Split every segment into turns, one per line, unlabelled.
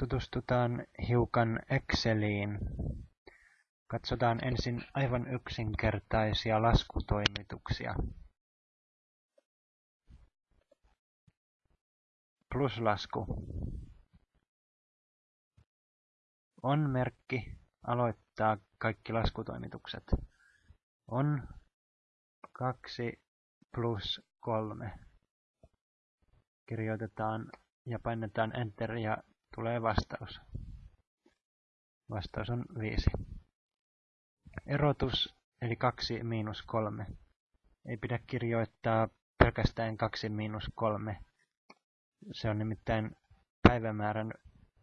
tutustutaan hiukan Exceliin. Katsotaan ensin aivan yksinkertaisia laskutoimituksia. Pluslasku. On merkki aloittaa kaikki laskutoimitukset. On 2 plus 3. Kirjoitetaan ja painetaan Enter ja tulee vastaus. Vastaus on 5. Erotus eli 2 miinus 3. Ei pidä kirjoittaa pelkästään 2 miinus 3. Se on nimittäin päivämäärän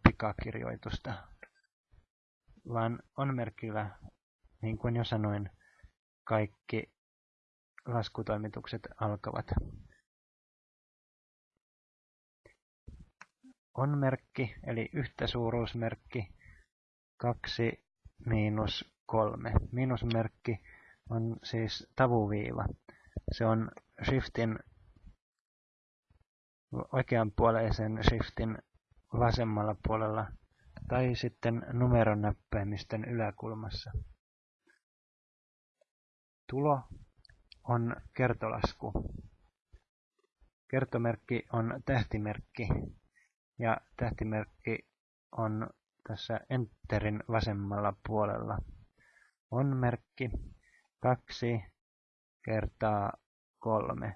pikakirjoitusta. Vaan on merkillä, niin kuin jo sanoin, kaikki laskutoimitukset alkavat. On merkki eli yhtäsuuruusmerkki 2 miinus 3. Miinusmerkki on siis tavuviiva. Se on shiftin oikeanpuoleisen shiftin vasemmalla puolella tai sitten numeronäppäimistön yläkulmassa. Tulo on kertolasku. Kertomerkki on tähtimerkki ja tähtimerkki on tässä Enterin vasemmalla puolella. On merkki 2 kertaa 3.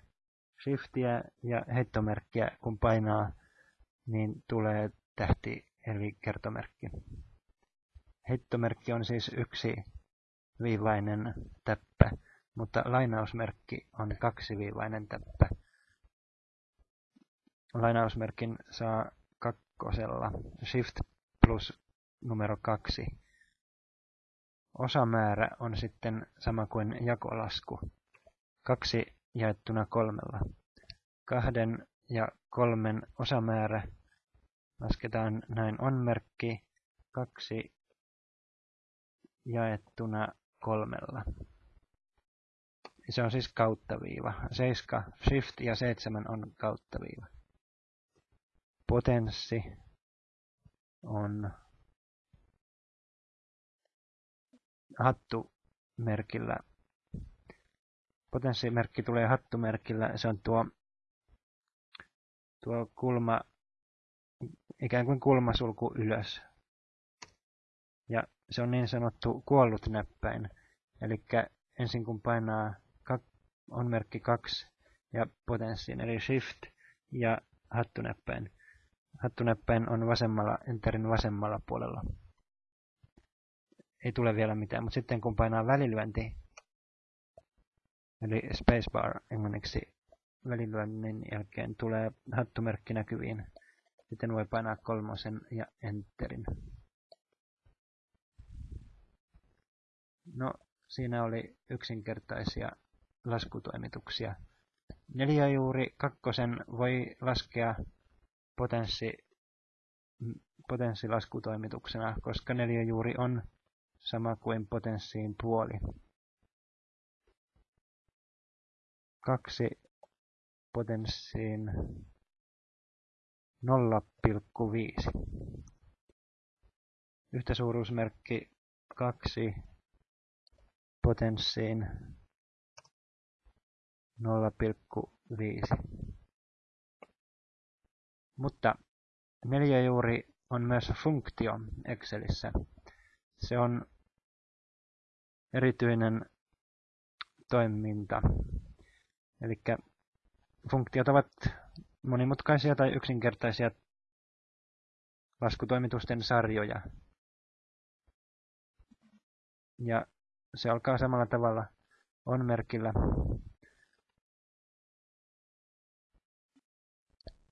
Shiftiä ja heittomerkkiä kun painaa, niin tulee tähti eli kertomerkki. Heittomerkki on siis yksi viivainen täppä mutta lainausmerkki on kaksiviivainen täppä. Lainausmerkin saa kakkosella Shift plus numero kaksi. Osamäärä on sitten sama kuin jakolasku. Kaksi jaettuna kolmella. Kahden ja kolmen osamäärä lasketaan näin on merkki kaksi jaettuna kolmella. Se on siis kauttaviiva. 7, Shift ja 7 on kauttaviiva. Potenssi on hattumerkillä. Potenssimerkki tulee hattumerkillä. Se on tuo, tuo kulma, ikään kuin kulmasulku ylös. Ja se on niin sanottu kuollut näppäin. Eli ensin kun painaa on merkki 2 ja potenssiin, eli Shift ja hattunäppäin. Hattunäppäin on vasemmalla, Enterin vasemmalla puolella. Ei tule vielä mitään, mutta sitten kun painaa välilyönti, eli spacebar englanniksi välilyönnin jälkeen tulee hattumerkki näkyviin. Sitten voi painaa kolmosen ja Enterin. No, siinä oli yksinkertaisia laskutoimituksia. Neliöjuuri kakkosen voi laskea potenssi, potenssilaskutoimituksena, koska neliöjuuri on sama kuin potenssiin puoli. Kaksi potenssiin 0,5. Yhtäsuuruusmerkki 2 potenssiin 0,5. Mutta neliöjuuri on myös funktio Excelissä. Se on erityinen toiminta. Eli funktiot ovat monimutkaisia tai yksinkertaisia laskutoimitusten sarjoja. Ja se alkaa samalla tavalla on merkillä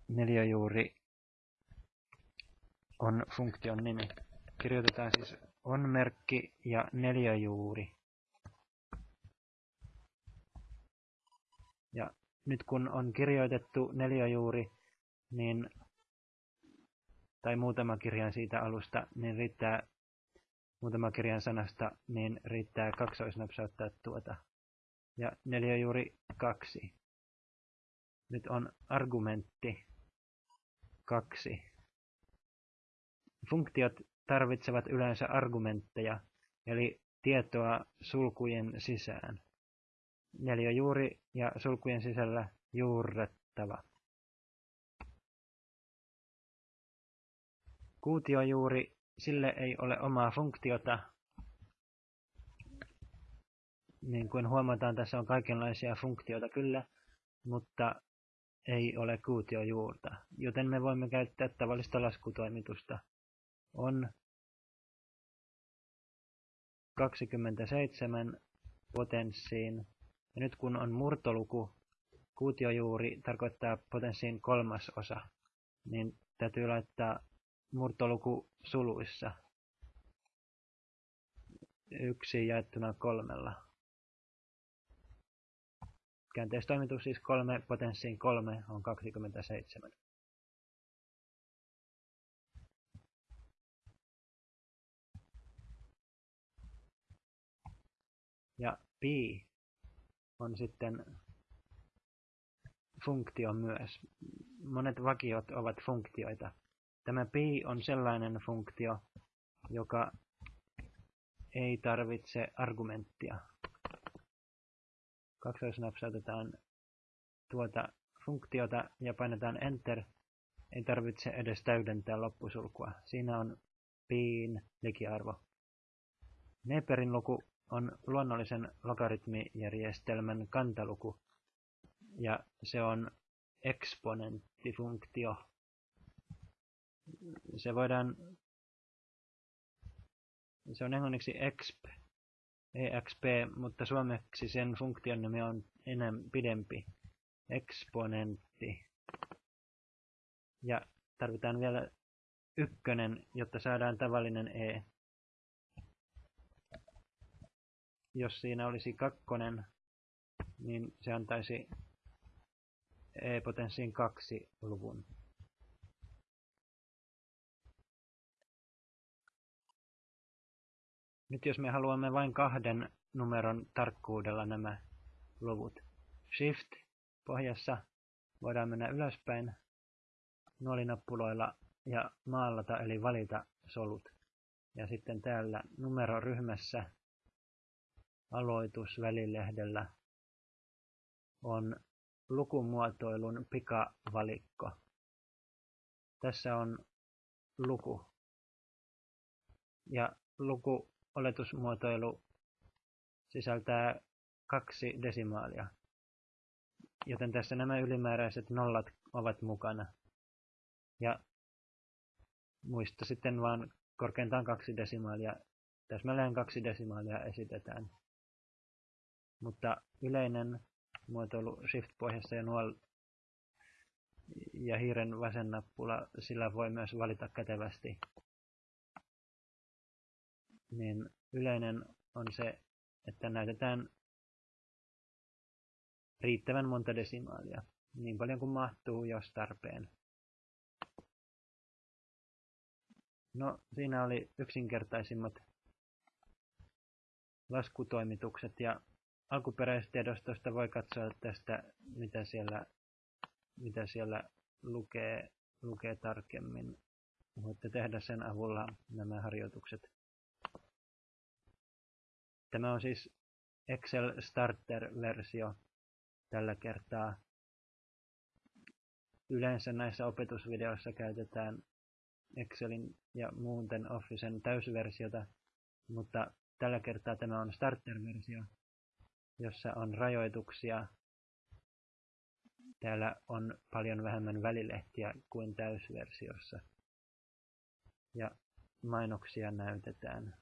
neliöjuuri on funktion nimi. Kirjoitetaan siis on merkki ja neliöjuuri. Ja nyt kun on kirjoitettu neliöjuuri, niin, tai muutama kirjan siitä alusta, niin riittää muutama kirjan sanasta, niin riittää kaksoisnapsauttaa tuota. Ja neliöjuuri kaksi. Nyt on argumentti kaksi. Funktiot tarvitsevat yleensä argumentteja, eli tietoa sulkujen sisään. Neliöjuuri ja sulkujen sisällä juurrettava. Kuutiojuuri, sille ei ole omaa funktiota. Niin kuin huomataan, tässä on kaikenlaisia funktioita kyllä, mutta ei ole kuutiojuurta, joten me voimme käyttää tavallista laskutoimitusta. On 27 potenssiin. Ja nyt kun on murtoluku, kuutiojuuri tarkoittaa potenssiin kolmas osa, niin täytyy laittaa murtoluku suluissa. Yksi jaettuna kolmella. Käänteistoimitus siis 3 potenssiin 3 on 27. Ja pi on sitten funktio myös. Monet vakiot ovat funktioita. Tämä pi on sellainen funktio, joka ei tarvitse argumenttia. Kaksoisnapsautetaan tuota funktiota ja painetaan Enter. Ei tarvitse edes täydentää loppusulkua. Siinä on piin likiarvo. Neperin luku on luonnollisen logaritmijärjestelmän kantaluku, ja se on eksponenttifunktio. Se voidaan, se on englanniksi exp, exp, mutta suomeksi sen funktion nimi on enemmän pidempi, eksponentti. Ja tarvitaan vielä ykkönen, jotta saadaan tavallinen e jos siinä olisi kakkonen, niin se antaisi e-potenssiin kaksi luvun. Nyt jos me haluamme vain kahden numeron tarkkuudella nämä luvut. Shift pohjassa voidaan mennä ylöspäin nuolinappuloilla ja maalata eli valita solut. Ja sitten täällä numeroryhmässä aloitusvälilehdellä on lukumuotoilun pikavalikko. Tässä on luku. Ja lukuoletusmuotoilu sisältää kaksi desimaalia. Joten tässä nämä ylimääräiset nollat ovat mukana. Ja muista sitten vaan korkeintaan kaksi desimaalia. Täsmälleen kaksi desimaalia esitetään. Mutta yleinen muotoilu Shift-pohjassa ja nuol ja hiiren vasen nappula, sillä voi myös valita kätevästi. Niin yleinen on se, että näytetään riittävän monta desimaalia, niin paljon kuin mahtuu, jos tarpeen. No, siinä oli yksinkertaisimmat laskutoimitukset ja alkuperäistiedostosta voi katsoa tästä, mitä siellä, mitä siellä lukee, lukee tarkemmin. Voitte tehdä sen avulla nämä harjoitukset. Tämä on siis Excel Starter-versio tällä kertaa. Yleensä näissä opetusvideoissa käytetään Excelin ja muuten Officen täysversiota, mutta tällä kertaa tämä on Starter-versio, jossa on rajoituksia. Täällä on paljon vähemmän välilehtiä kuin täysversiossa. Ja mainoksia näytetään.